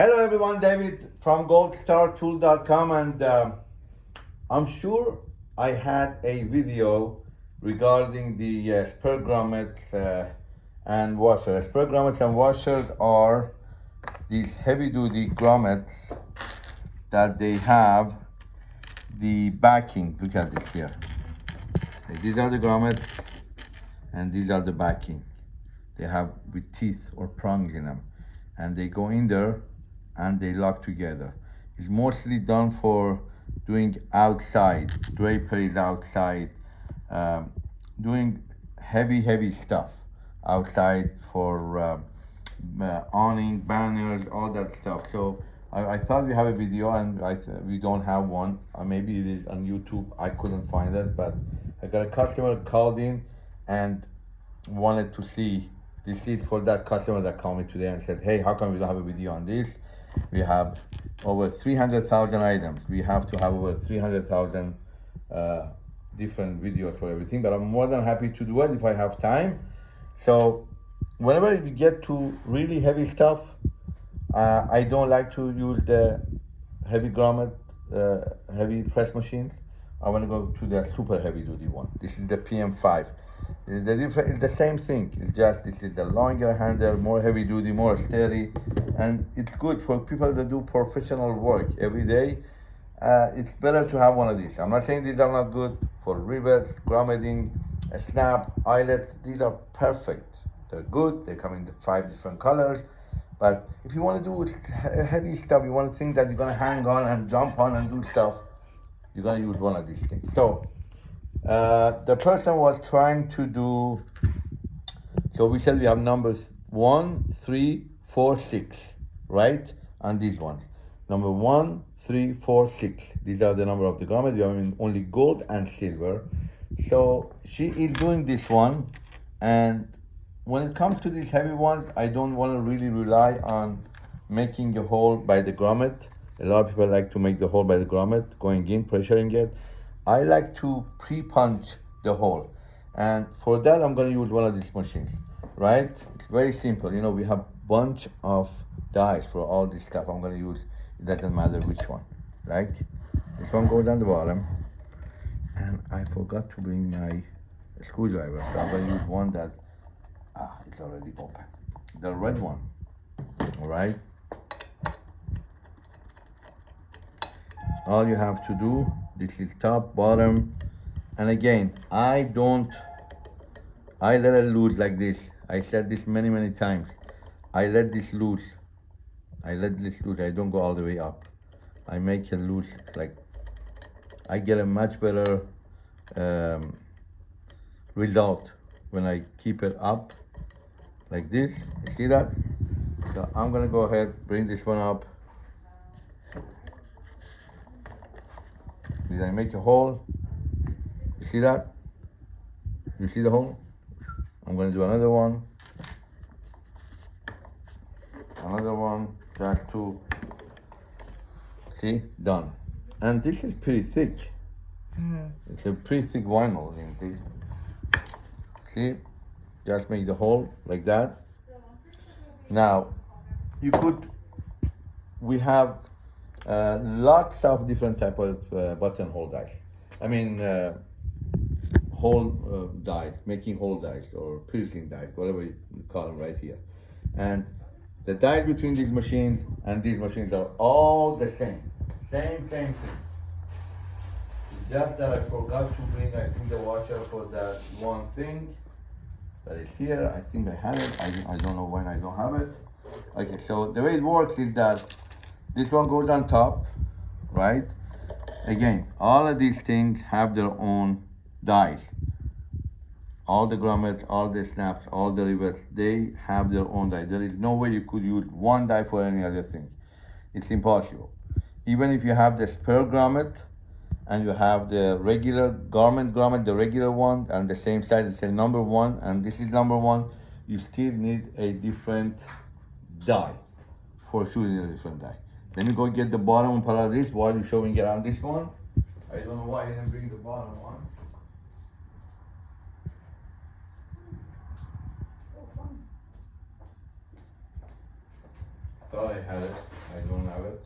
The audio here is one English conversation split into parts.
Hello everyone, David from goldstartool.com and uh, I'm sure I had a video regarding the uh, spur grommets uh, and washers. Spur grommets and washers are these heavy duty grommets that they have the backing. Look at this here. These are the grommets and these are the backing. They have with teeth or prongs in them and they go in there and they lock together. It's mostly done for doing outside, draperies outside, um, doing heavy, heavy stuff outside for uh, uh, awning, banners, all that stuff. So I, I, thought we have a video and I we don't have one. Uh, maybe it is on YouTube. I couldn't find it, but I got a customer called in and wanted to see this is for that customer that called me today and said, hey, how come we don't have a video on this? We have over 300,000 items. We have to have over 300,000 uh, different videos for everything, but I'm more than happy to do it if I have time. So whenever we get to really heavy stuff, uh, I don't like to use the heavy grommet, uh, heavy press machines. I want to go to the super heavy duty one. This is the PM5. The different, the same thing. It's just this is a longer handle, more heavy duty, more steady, and it's good for people that do professional work every day. Uh, it's better to have one of these. I'm not saying these are not good for rivets, grommeting, snap, eyelets. These are perfect. They're good. They come in five different colors. But if you want to do heavy stuff, you want to think that you're going to hang on and jump on and do stuff, you're going to use one of these things. So uh, the person was trying to do, so we said we have numbers one, three, four, six, right? And these ones. Number one, three, four, six. These are the number of the garment. We have only gold and silver. So she is doing this one. And when it comes to these heavy ones, I don't want to really rely on making a hole by the grommet. A lot of people like to make the hole by the grommet, going in, pressuring it. I like to pre-punch the hole. And for that, I'm gonna use one of these machines, right? It's very simple. You know, we have a bunch of dies for all this stuff I'm gonna use. It doesn't matter which one, Like, This one goes on the bottom. And I forgot to bring my screwdriver. So I'm gonna use one that, ah, it's already open. The red one, all right? All you have to do this is top bottom. And again I don't I let it loose like this. I said this many many times. I let this loose. I let this loose. I don't go all the way up. I make it loose like I get a much better um, result when I keep it up like this. You see that? So I'm gonna go ahead bring this one up Did I make a hole? You see that? You see the hole? I'm gonna do another one. Another one, just two. See, done. And this is pretty thick. Mm. It's a pretty thick vinyl, you see. See, just make the hole like that. Now, you could, we have lots of different type of uh, buttonhole dies. I mean, uh, hole uh, dies, making hole dies or piercing dies, whatever you call them right here. And the dies between these machines and these machines are all the same. Same, same thing. Just that I forgot to bring, I think, the washer for that one thing that is here. I think I had it. I, I don't know when I don't have it. Okay, so the way it works is that this one goes on top, right? Again, all of these things have their own dies. All the grommets, all the snaps, all the rivets, they have their own die. There is no way you could use one die for any other thing. It's impossible. Even if you have the spur grommet and you have the regular garment grommet, the regular one, and the same size, it's a number one, and this is number one, you still need a different die for shooting a different die. Let me go get the bottom part of this while you're me get on this one. I don't know why I didn't bring the bottom one. Thought I had it. I don't have it.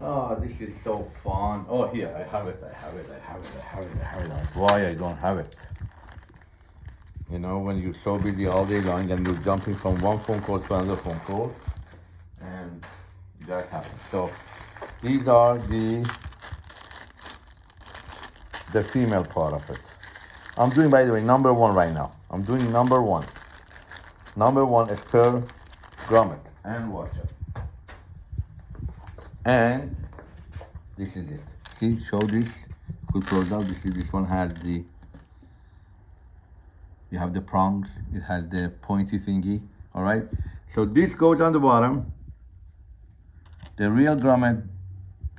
Oh, this is so fun. Oh, here, I have it, I have it, I have it, I have it, I have it. Why I don't have it? You know, when you're so busy all day long and you're jumping from one phone call to another phone call, that. So, these are the the female part of it. I'm doing, by the way, number one right now. I'm doing number one. Number one is spur grommet and washer. And this is it. See, show this. Quick close out. This is this one has the you have the prongs, it has the pointy thingy, all right? So this goes on the bottom. The real grommet,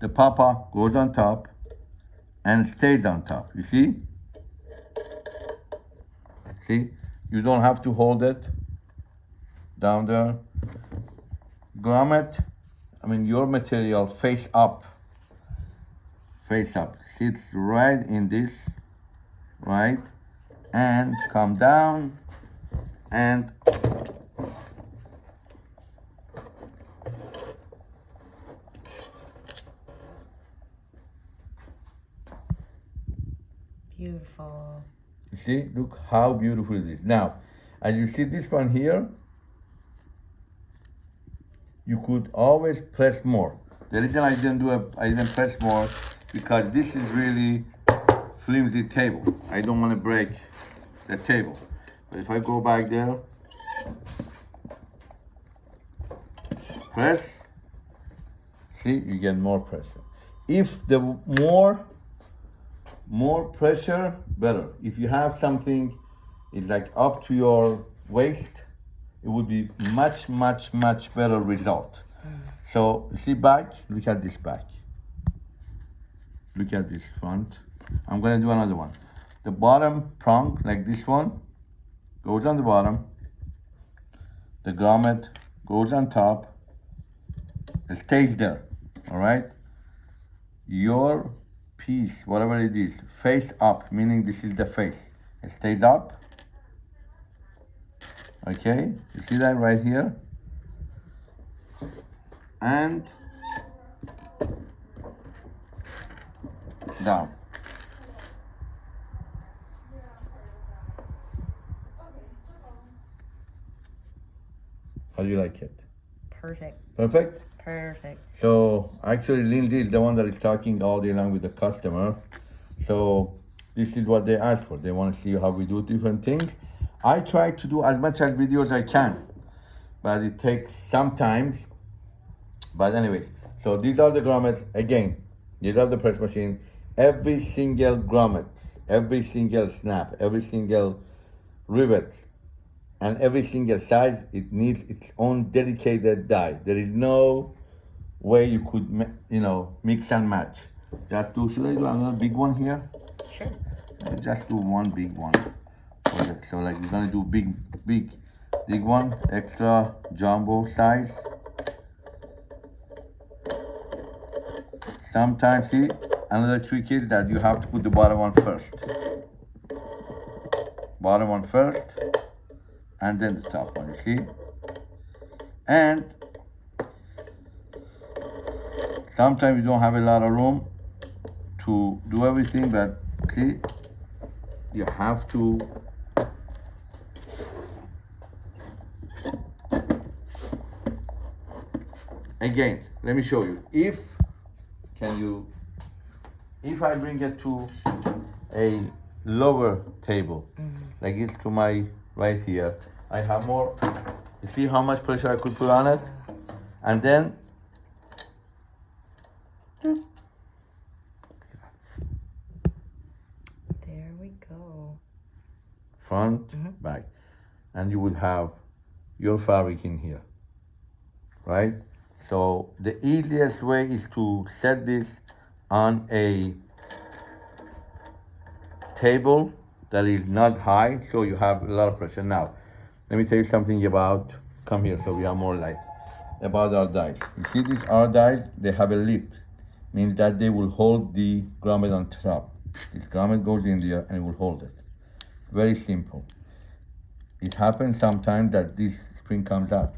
the papa goes on top and stays on top, you see? See, you don't have to hold it down there. Grommet, I mean your material face up, face up, sits right in this, right? And come down and Beautiful. You see, look how beautiful it is. Now, as you see this one here, you could always press more. The reason I didn't do a, I didn't press more because this is really flimsy table. I don't want to break the table. But if I go back there, press, see, you get more pressure. If the more more pressure, better. If you have something, it's like up to your waist, it would be much, much, much better result. So see back, look at this back. Look at this front. I'm gonna do another one. The bottom prong, like this one, goes on the bottom. The grommet goes on top. It stays there, all right? Your piece, whatever it is, face up, meaning this is the face. It stays up. Okay, you see that right here? And down. How do you like it? Perfect. Perfect? Perfect. So actually Lindsay is the one that is talking all day long with the customer. So this is what they ask for. They want to see how we do different things. I try to do as much as video as I can, but it takes sometimes. But anyways, so these are the grommets. Again, these are the press machine. Every single grommet, every single snap, every single rivet, and every single size, it needs its own dedicated die. There is no way you could, you know, mix and match. Just do, should I do another big one here? Sure. Uh, Just do one big one. So like you're gonna do big, big, big one, extra jumbo size. Sometimes, see, another trick is that you have to put the bottom one first. Bottom one first, and then the top one, you see? And sometimes you don't have a lot of room to do everything, but see, you have to again let me show you if can you if i bring it to a lower table mm-hmm. like it's to my right here i have more you see how much pressure i could put on it and then There we go. front, mm-hmm. back, and you would have your fabric in here, right? So the easiest way is to set this on a table that is not high, so you have a lot of pressure. Now, let me tell you something about, come here so we have more light, about our dies. You see these our dies, they have a lip, means that they will hold the grommet on top. This grommet goes in there and it will hold it. Very simple. It happens sometimes that this spring comes out.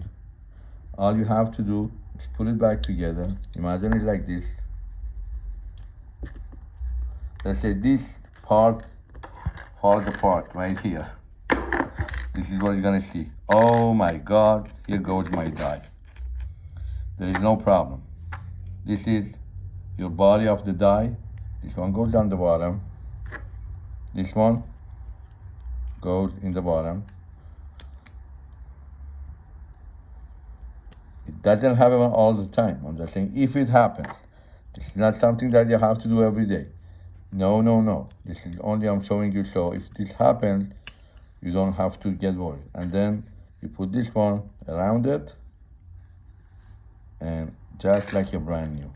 all you have to do is put it back together. Imagine it like this. Let's say this part falls apart right here. This is what you're gonna see. Oh my God, here goes my die. There is no problem. This is your body of the die. This one goes down the bottom. This one goes in the bottom. It doesn't happen all the time. I'm just saying if it happens. This is not something that you have to do every day. No, no, no. This is only I'm showing you so if this happens, you don't have to get worried. And then you put this one around it and just like a brand new.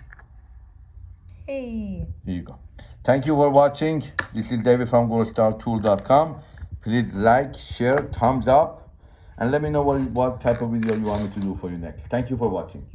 Hey. Here you go. Thank you for watching. This is David from goldstartool.com. Please like, share, thumbs up, and let me know what, what type of video you want me to do for you next. Thank you for watching.